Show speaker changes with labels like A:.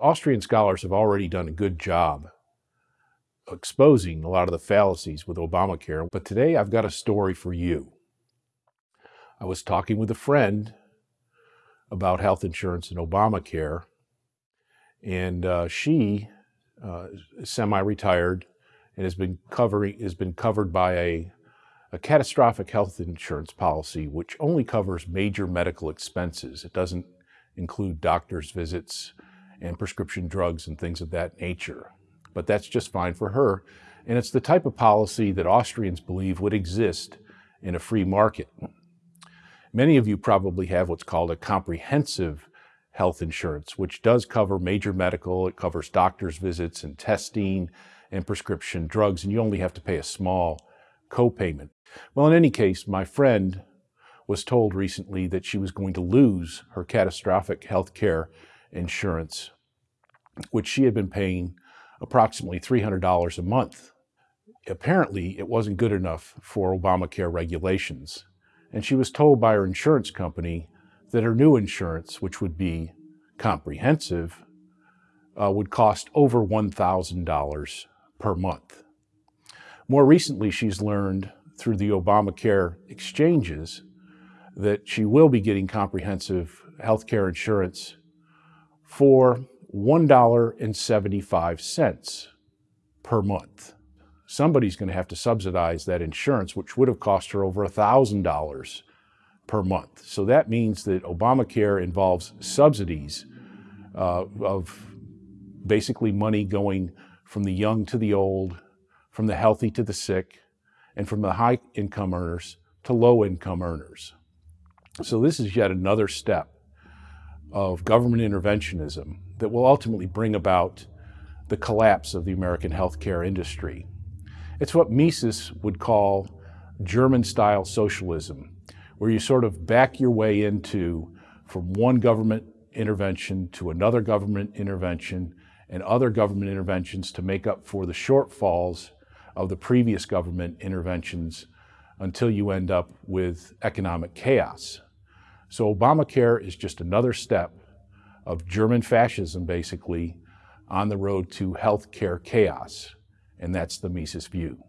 A: Austrian scholars have already done a good job exposing a lot of the fallacies with Obamacare, but today I've got a story for you. I was talking with a friend about health insurance and Obamacare, and uh, she uh, semi-retired and has been covering has been covered by a a catastrophic health insurance policy which only covers major medical expenses. It doesn't include doctor's visits and prescription drugs and things of that nature. But that's just fine for her. And it's the type of policy that Austrians believe would exist in a free market. Many of you probably have what's called a comprehensive health insurance, which does cover major medical. It covers doctor's visits and testing and prescription drugs, and you only have to pay a small copayment. Well, in any case, my friend was told recently that she was going to lose her catastrophic health care insurance, which she had been paying approximately $300 a month. Apparently, it wasn't good enough for Obamacare regulations and she was told by her insurance company that her new insurance, which would be comprehensive, uh, would cost over $1,000 per month. More recently, she's learned through the Obamacare exchanges that she will be getting comprehensive health care insurance for $1.75 per month somebody's going to have to subsidize that insurance, which would have cost her over $1,000 per month. So that means that Obamacare involves subsidies uh, of basically money going from the young to the old, from the healthy to the sick, and from the high income earners to low income earners. So this is yet another step of government interventionism that will ultimately bring about the collapse of the American healthcare industry. It's what Mises would call German-style socialism, where you sort of back your way into from one government intervention to another government intervention and other government interventions to make up for the shortfalls of the previous government interventions until you end up with economic chaos. So Obamacare is just another step of German fascism, basically, on the road to healthcare chaos and that's the Mises view.